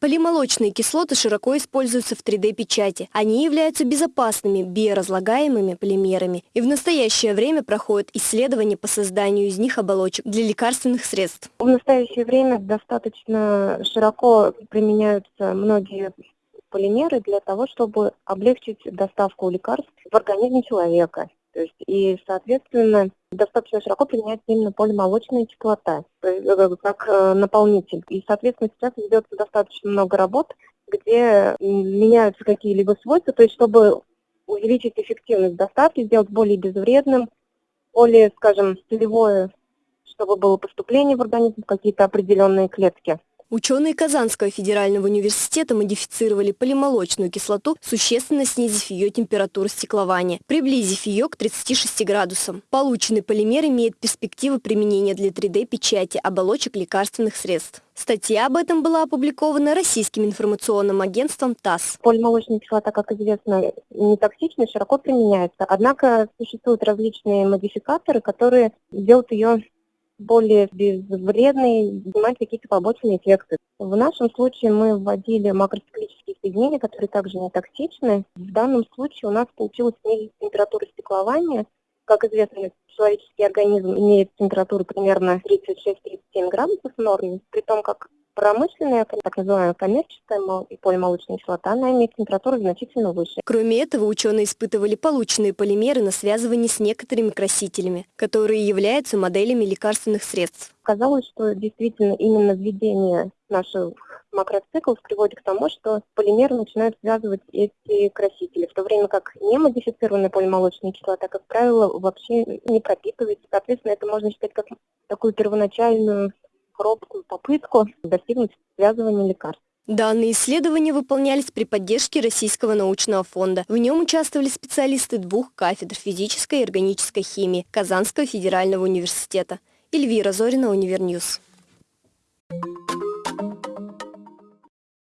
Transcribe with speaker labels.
Speaker 1: Полимолочные кислоты широко используются в 3D-печати. Они являются безопасными биоразлагаемыми полимерами. И в настоящее время проходят исследования по созданию из них оболочек для лекарственных средств.
Speaker 2: В настоящее время достаточно широко применяются многие полимеры для того, чтобы облегчить доставку лекарств в организм человека. То есть, и, соответственно, достаточно широко применяется именно полимолочная кислота э, как э, наполнитель. И, соответственно, сейчас ведется достаточно много работ, где меняются какие-либо свойства, то есть чтобы увеличить эффективность доставки, сделать более безвредным, более, скажем, целевое, чтобы было поступление в организм в какие-то определенные клетки.
Speaker 1: Ученые Казанского федерального университета модифицировали полимолочную кислоту, существенно снизив ее температуру стеклования, приблизив ее к 36 градусам. Полученный полимер имеет перспективы применения для 3D-печати оболочек лекарственных средств. Статья об этом была опубликована российским информационным агентством ТАСС.
Speaker 2: Полимолочная кислота, как известно, не токсична, широко применяется. Однако существуют различные модификаторы, которые делают ее более безвредный, снимать какие-то побочные эффекты. В нашем случае мы вводили макроциклические соединения, которые также не токсичны. В данном случае у нас получилось снизить температуру стеклования. Как известно, человеческий организм имеет температуру примерно 36-37 градусов в норме, при том, как Промышленная, так называемая коммерческая и полимолочная кислота, она имеет температуру значительно выше.
Speaker 1: Кроме этого, ученые испытывали полученные полимеры на связывание с некоторыми красителями, которые являются моделями лекарственных средств.
Speaker 2: Казалось, что действительно именно введение наших макроциклов приводит к тому, что полимеры начинают связывать эти красители, в то время как немодифицированная полимолочная кислота, как правило, вообще не пропитывается. Соответственно, это можно считать как такую первоначальную робкую попытку достигнуть связывания лекарств.
Speaker 1: Данные исследования выполнялись при поддержке Российского научного фонда. В нем участвовали специалисты двух кафедр физической и органической химии Казанского федерального университета. Эльвира Зорина, Univer News.